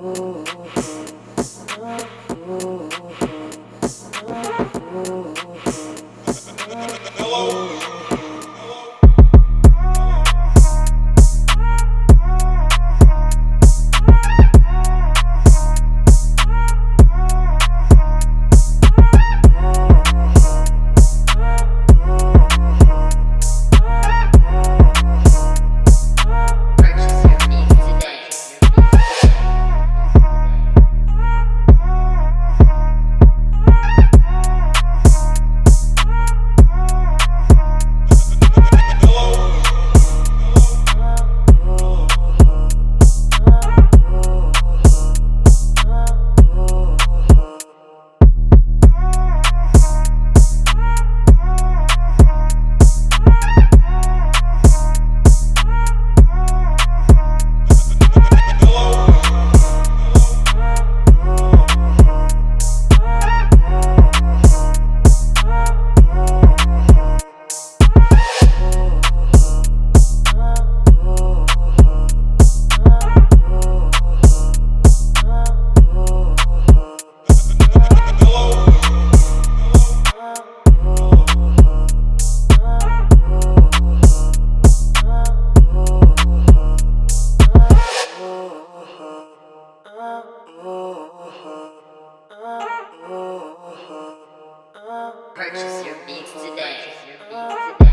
Oh. Purchase your beats today. Beats today.